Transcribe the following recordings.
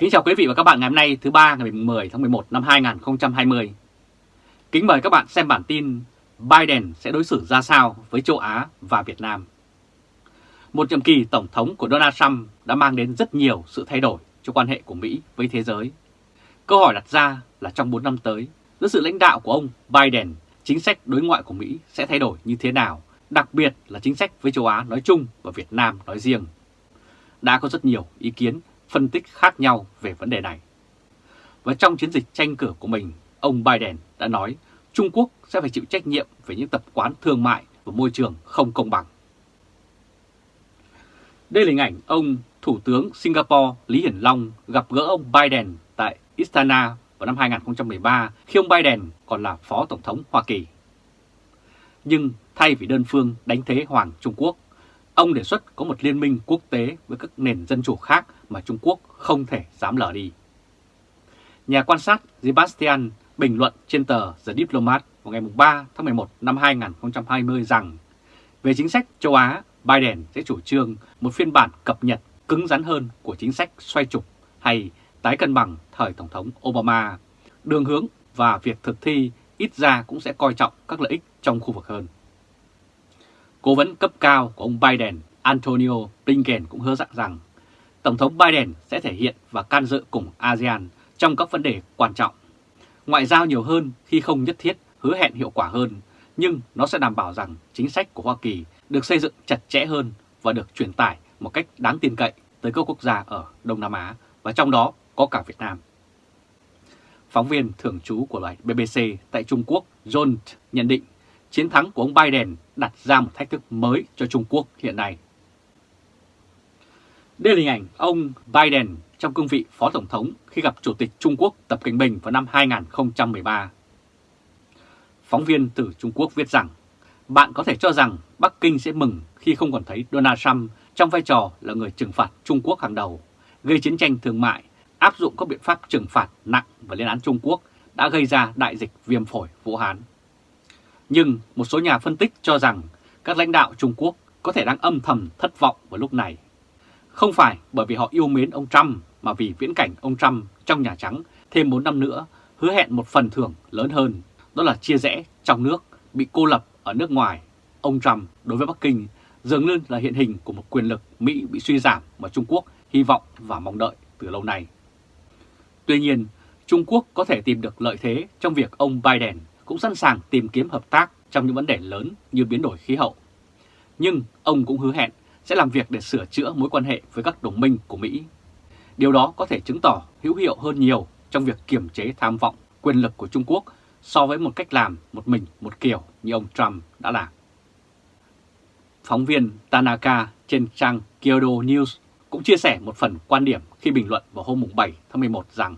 Kính chào quý vị và các bạn ngày hôm nay thứ ba ngày 10 tháng 11 năm 2020. Kính mời các bạn xem bản tin Biden sẽ đối xử ra sao với châu Á và Việt Nam. Một nhiệm kỳ Tổng thống của Donald Trump đã mang đến rất nhiều sự thay đổi cho quan hệ của Mỹ với thế giới. Câu hỏi đặt ra là trong 4 năm tới, dưới sự lãnh đạo của ông Biden, chính sách đối ngoại của Mỹ sẽ thay đổi như thế nào, đặc biệt là chính sách với châu Á nói chung và Việt Nam nói riêng. Đã có rất nhiều ý kiến phân tích khác nhau về vấn đề này. Và trong chiến dịch tranh cử của mình, ông Biden đã nói Trung Quốc sẽ phải chịu trách nhiệm về những tập quán thương mại và môi trường không công bằng. Đây là hình ảnh ông Thủ tướng Singapore Lý Hiển Long gặp gỡ ông Biden tại Istana vào năm 2013 khi ông Biden còn là Phó Tổng thống Hoa Kỳ. Nhưng thay vì đơn phương đánh thế Hoàng Trung Quốc, ông đề xuất có một liên minh quốc tế với các nền dân chủ khác mà Trung Quốc không thể dám lờ đi. Nhà quan sát Sebastian bình luận trên tờ The Diplomat vào ngày 3 tháng 11 năm 2020 rằng về chính sách châu Á, Biden sẽ chủ trương một phiên bản cập nhật cứng rắn hơn của chính sách xoay trục hay tái cân bằng thời Tổng thống Obama. Đường hướng và việc thực thi ít ra cũng sẽ coi trọng các lợi ích trong khu vực hơn. Cố vấn cấp cao của ông Biden, Antonio Blinken cũng hứa dặn rằng Tổng thống Biden sẽ thể hiện và can dự cùng ASEAN trong các vấn đề quan trọng. Ngoại giao nhiều hơn khi không nhất thiết hứa hẹn hiệu quả hơn, nhưng nó sẽ đảm bảo rằng chính sách của Hoa Kỳ được xây dựng chặt chẽ hơn và được truyền tải một cách đáng tin cậy tới các quốc gia ở Đông Nam Á và trong đó có cả Việt Nam. Phóng viên thường trú của đài BBC tại Trung Quốc John nhận định chiến thắng của ông Biden đặt ra một thách thức mới cho Trung Quốc hiện nay. Đây là hình ảnh ông Biden trong cương vị Phó Tổng thống khi gặp Chủ tịch Trung Quốc Tập Cận Bình vào năm 2013. Phóng viên từ Trung Quốc viết rằng, bạn có thể cho rằng Bắc Kinh sẽ mừng khi không còn thấy Donald Trump trong vai trò là người trừng phạt Trung Quốc hàng đầu, gây chiến tranh thương mại, áp dụng các biện pháp trừng phạt nặng và lên án Trung Quốc đã gây ra đại dịch viêm phổi Vũ Hán. Nhưng một số nhà phân tích cho rằng các lãnh đạo Trung Quốc có thể đang âm thầm thất vọng vào lúc này. Không phải bởi vì họ yêu mến ông Trump mà vì viễn cảnh ông Trump trong Nhà Trắng thêm 4 năm nữa hứa hẹn một phần thưởng lớn hơn, đó là chia rẽ trong nước, bị cô lập ở nước ngoài. Ông Trump đối với Bắc Kinh dường như là hiện hình của một quyền lực Mỹ bị suy giảm mà Trung Quốc hy vọng và mong đợi từ lâu nay. Tuy nhiên, Trung Quốc có thể tìm được lợi thế trong việc ông Biden cũng sẵn sàng tìm kiếm hợp tác trong những vấn đề lớn như biến đổi khí hậu. Nhưng ông cũng hứa hẹn sẽ làm việc để sửa chữa mối quan hệ với các đồng minh của Mỹ. Điều đó có thể chứng tỏ hữu hiệu hơn nhiều trong việc kiểm chế tham vọng quyền lực của Trung Quốc so với một cách làm một mình một kiểu như ông Trump đã làm. Phóng viên Tanaka trên trang Kyodo News cũng chia sẻ một phần quan điểm khi bình luận vào hôm 7 tháng 11 rằng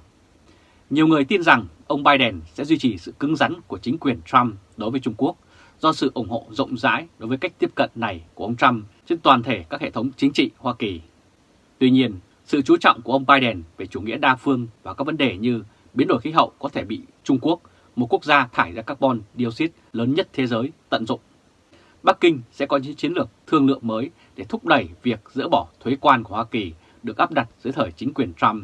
nhiều người tin rằng ông Biden sẽ duy trì sự cứng rắn của chính quyền Trump đối với Trung Quốc do sự ủng hộ rộng rãi đối với cách tiếp cận này của ông Trump trên toàn thể các hệ thống chính trị Hoa Kỳ. Tuy nhiên, sự chú trọng của ông Biden về chủ nghĩa đa phương và các vấn đề như biến đổi khí hậu có thể bị Trung Quốc, một quốc gia thải ra carbon dioxide lớn nhất thế giới, tận dụng. Bắc Kinh sẽ có những chiến lược thương lượng mới để thúc đẩy việc dỡ bỏ thuế quan của Hoa Kỳ được áp đặt dưới thời chính quyền Trump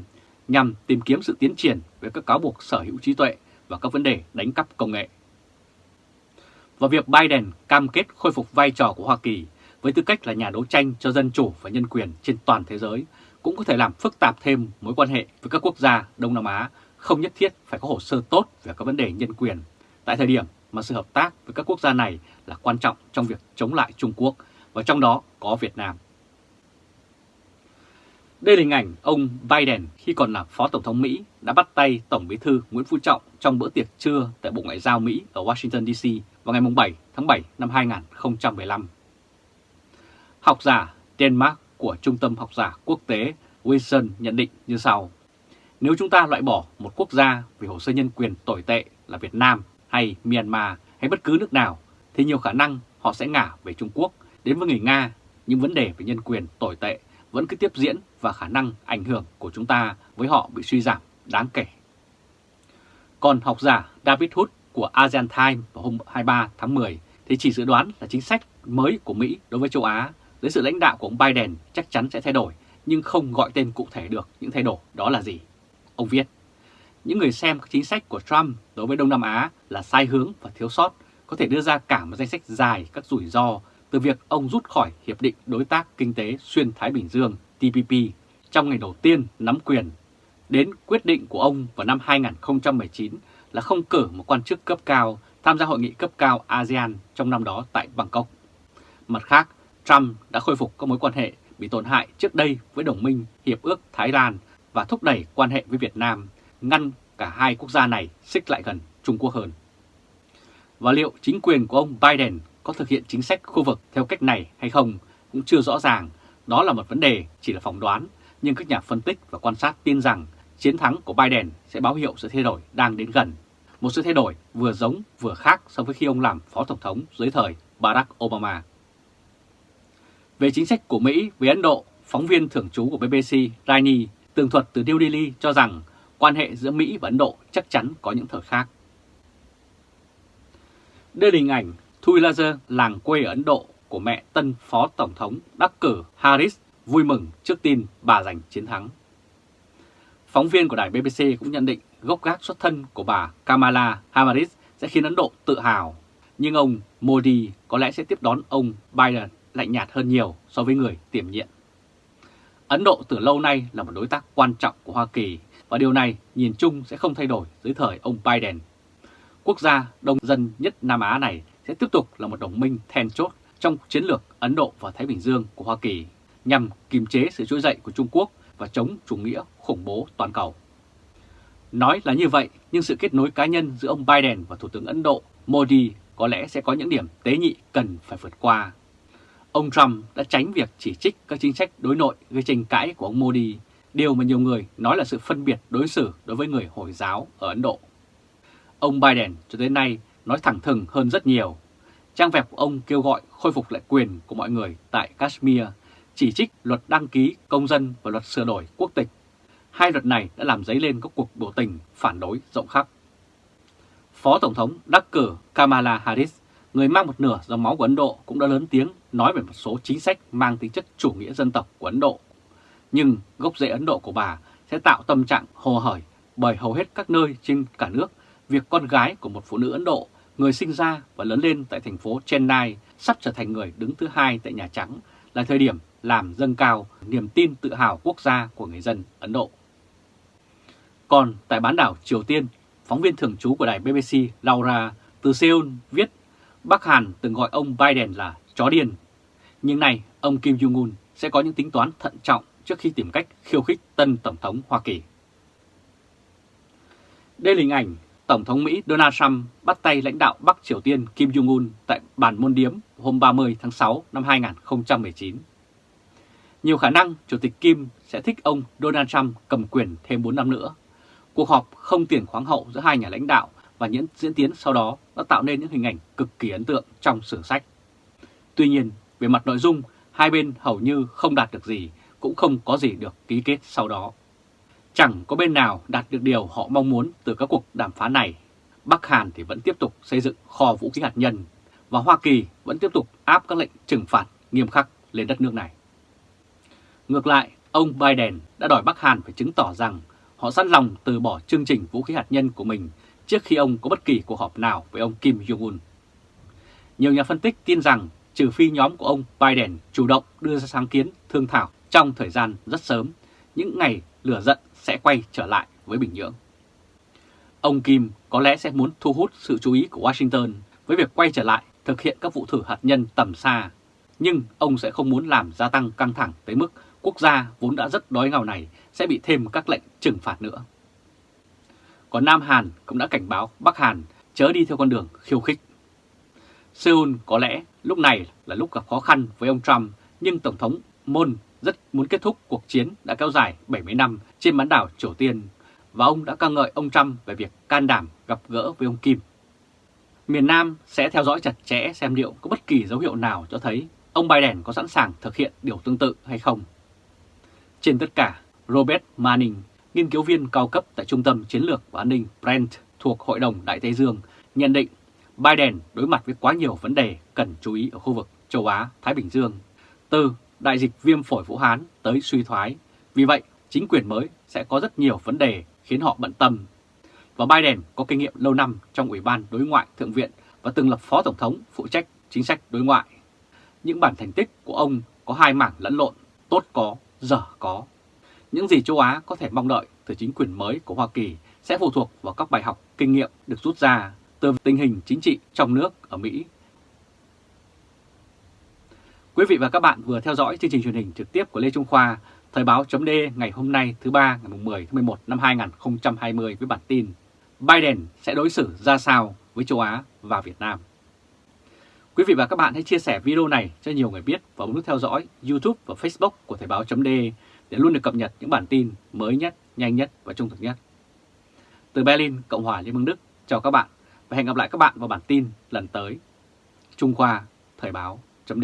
nhằm tìm kiếm sự tiến triển về các cáo buộc sở hữu trí tuệ và các vấn đề đánh cắp công nghệ. Và việc Biden cam kết khôi phục vai trò của Hoa Kỳ với tư cách là nhà đấu tranh cho dân chủ và nhân quyền trên toàn thế giới cũng có thể làm phức tạp thêm mối quan hệ với các quốc gia Đông Nam Á không nhất thiết phải có hồ sơ tốt về các vấn đề nhân quyền tại thời điểm mà sự hợp tác với các quốc gia này là quan trọng trong việc chống lại Trung Quốc và trong đó có Việt Nam. Đây là hình ảnh ông Biden khi còn là Phó Tổng thống Mỹ đã bắt tay Tổng bí thư Nguyễn Phú Trọng trong bữa tiệc trưa tại Bộ Ngoại giao Mỹ ở Washington DC vào ngày 7 tháng 7 năm 2015. Học giả Denmark của Trung tâm Học giả Quốc tế Wilson nhận định như sau. Nếu chúng ta loại bỏ một quốc gia vì hồ sơ nhân quyền tồi tệ là Việt Nam hay Myanmar hay bất cứ nước nào, thì nhiều khả năng họ sẽ ngả về Trung Quốc đến với người Nga những vấn đề về nhân quyền tồi tệ vẫn cứ tiếp diễn và khả năng ảnh hưởng của chúng ta với họ bị suy giảm đáng kể. Còn học giả David Hood của ASEAN Times vào hôm 23 tháng 10 thì chỉ dự đoán là chính sách mới của Mỹ đối với châu Á dưới sự lãnh đạo của ông Biden chắc chắn sẽ thay đổi nhưng không gọi tên cụ thể được những thay đổi đó là gì. Ông viết, những người xem các chính sách của Trump đối với Đông Nam Á là sai hướng và thiếu sót có thể đưa ra cả một danh sách dài các rủi ro từ việc ông rút khỏi Hiệp định Đối tác Kinh tế Xuyên Thái Bình Dương TPP trong ngày đầu tiên nắm quyền, đến quyết định của ông vào năm 2019 là không cử một quan chức cấp cao tham gia hội nghị cấp cao ASEAN trong năm đó tại Bangkok. Mặt khác, Trump đã khôi phục các mối quan hệ bị tổn hại trước đây với đồng minh Hiệp ước Thái Lan và thúc đẩy quan hệ với Việt Nam, ngăn cả hai quốc gia này xích lại gần Trung Quốc hơn. Và liệu chính quyền của ông Biden có thực hiện chính sách khu vực theo cách này hay không cũng chưa rõ ràng, đó là một vấn đề chỉ là phỏng đoán, nhưng các nhà phân tích và quan sát tin rằng chiến thắng của Biden sẽ báo hiệu sự thay đổi đang đến gần. Một sự thay đổi vừa giống vừa khác so với khi ông làm Phó Tổng thống dưới thời Barack Obama. Về chính sách của Mỹ với Ấn Độ, phóng viên thường trú của BBC Rani tường thuật từ New Delhi cho rằng quan hệ giữa Mỹ và Ấn Độ chắc chắn có những thời khác. Đây là hình ảnh Thui Laser, làng quê ở Ấn Độ của mẹ tân Phó Tổng thống đắc cử Harris vui mừng trước tin bà giành chiến thắng. Phóng viên của đài BBC cũng nhận định gốc gác xuất thân của bà Kamala Harris sẽ khiến Ấn Độ tự hào, nhưng ông Modi có lẽ sẽ tiếp đón ông Biden lạnh nhạt hơn nhiều so với người tiềm nhiệm. Ấn Độ từ lâu nay là một đối tác quan trọng của Hoa Kỳ và điều này nhìn chung sẽ không thay đổi dưới thời ông Biden. Quốc gia đông dân nhất Nam Á này sẽ tiếp tục là một đồng minh then chốt trong chiến lược Ấn Độ và Thái Bình Dương của Hoa Kỳ nhằm kiềm chế sự trỗi dậy của Trung Quốc và chống chủ nghĩa khủng bố toàn cầu. Nói là như vậy, nhưng sự kết nối cá nhân giữa ông Biden và Thủ tướng Ấn Độ Modi có lẽ sẽ có những điểm tế nhị cần phải vượt qua. Ông Trump đã tránh việc chỉ trích các chính sách đối nội gây tranh cãi của ông Modi, điều mà nhiều người nói là sự phân biệt đối xử đối với người Hồi giáo ở Ấn Độ. Ông Biden cho tới nay nói thẳng thừng hơn rất nhiều. Trang web của ông kêu gọi khôi phục lại quyền của mọi người tại Kashmir, chỉ trích luật đăng ký công dân và luật sửa đổi quốc tịch. Hai luật này đã làm dấy lên các cuộc biểu tình phản đối rộng khắp. Phó Tổng thống đắc cử Kamala Harris, người mang một nửa dòng máu của Ấn Độ cũng đã lớn tiếng nói về một số chính sách mang tính chất chủ nghĩa dân tộc của Ấn Độ. Nhưng gốc rễ Ấn Độ của bà sẽ tạo tâm trạng hồ hởi bởi hầu hết các nơi trên cả nước việc con gái của một phụ nữ Ấn Độ, người sinh ra và lớn lên tại thành phố Chennai, sắp trở thành người đứng thứ hai tại Nhà Trắng, là thời điểm làm dâng cao niềm tin tự hào quốc gia của người dân Ấn Độ. Còn tại bán đảo Triều Tiên, phóng viên thường trú của đài BBC Laura từ Seoul viết Bắc Hàn từng gọi ông Biden là chó điên. Nhưng nay, ông Kim Jong-un sẽ có những tính toán thận trọng trước khi tìm cách khiêu khích tân Tổng thống Hoa Kỳ. Đây là hình ảnh Tổng thống Mỹ Donald Trump bắt tay lãnh đạo Bắc Triều Tiên Kim Jong-un tại bàn môn điếm hôm 30 tháng 6 năm 2019. Nhiều khả năng Chủ tịch Kim sẽ thích ông Donald Trump cầm quyền thêm 4 năm nữa. Cuộc họp không tiền khoáng hậu giữa hai nhà lãnh đạo và những diễn tiến sau đó đã tạo nên những hình ảnh cực kỳ ấn tượng trong sử sách. Tuy nhiên, về mặt nội dung, hai bên hầu như không đạt được gì, cũng không có gì được ký kết sau đó. Chẳng có bên nào đạt được điều họ mong muốn từ các cuộc đàm phán này. Bắc Hàn thì vẫn tiếp tục xây dựng kho vũ khí hạt nhân và Hoa Kỳ vẫn tiếp tục áp các lệnh trừng phạt nghiêm khắc lên đất nước này. Ngược lại, ông Biden đã đòi Bắc Hàn phải chứng tỏ rằng họ sẵn lòng từ bỏ chương trình vũ khí hạt nhân của mình trước khi ông có bất kỳ cuộc họp nào với ông Kim Jong-un. Nhiều nhà phân tích tin rằng trừ phi nhóm của ông Biden chủ động đưa ra sáng kiến thương thảo trong thời gian rất sớm, những ngày lửa giận sẽ quay trở lại với Bình Nhưỡng. Ông Kim có lẽ sẽ muốn thu hút sự chú ý của Washington với việc quay trở lại thực hiện các vụ thử hạt nhân tầm xa, nhưng ông sẽ không muốn làm gia tăng căng thẳng tới mức quốc gia vốn đã rất đói nghèo này sẽ bị thêm các lệnh trừng phạt nữa. Còn Nam Hàn cũng đã cảnh báo Bắc Hàn chớ đi theo con đường khiêu khích. Seoul có lẽ lúc này là lúc gặp khó khăn với ông Trump, nhưng Tổng thống Moon rất muốn kết thúc cuộc chiến đã kéo dài 70 năm trên bán đảo Triều Tiên và ông đã ca ngợi ông Trump về việc can đảm gặp gỡ với ông Kim. Miền Nam sẽ theo dõi chặt chẽ xem liệu có bất kỳ dấu hiệu nào cho thấy ông Biden có sẵn sàng thực hiện điều tương tự hay không. Trên tất cả, Robert Manning, nghiên cứu viên cao cấp tại Trung tâm Chiến lược và An ninh Brent thuộc Hội đồng Đại Tây Dương, nhận định Biden đối mặt với quá nhiều vấn đề cần chú ý ở khu vực châu Á-Thái Bình Dương, từ đại dịch viêm phổi Vũ Hán tới suy thoái. Vì vậy, chính quyền mới sẽ có rất nhiều vấn đề khiến họ bận tâm. Và Biden có kinh nghiệm lâu năm trong Ủy ban Đối ngoại Thượng viện và từng lập Phó Tổng thống phụ trách chính sách đối ngoại. Những bản thành tích của ông có hai mảng lẫn lộn, tốt có, dở có. Những gì châu Á có thể mong đợi từ chính quyền mới của Hoa Kỳ sẽ phụ thuộc vào các bài học kinh nghiệm được rút ra từ tình hình chính trị trong nước ở Mỹ. Quý vị và các bạn vừa theo dõi chương trình truyền hình trực tiếp của Lê Trung Khoa, Thời báo chấm ngày hôm nay thứ ba ngày 10 tháng 11 năm 2020 với bản tin Biden sẽ đối xử ra sao với châu Á và Việt Nam. Quý vị và các bạn hãy chia sẻ video này cho nhiều người biết và bấm nút theo dõi YouTube và Facebook của Thời báo chấm để luôn được cập nhật những bản tin mới nhất, nhanh nhất và trung thực nhất. Từ Berlin, Cộng hòa Liên bang Đức, chào các bạn và hẹn gặp lại các bạn vào bản tin lần tới. Trung Khoa, Thời báo, chấm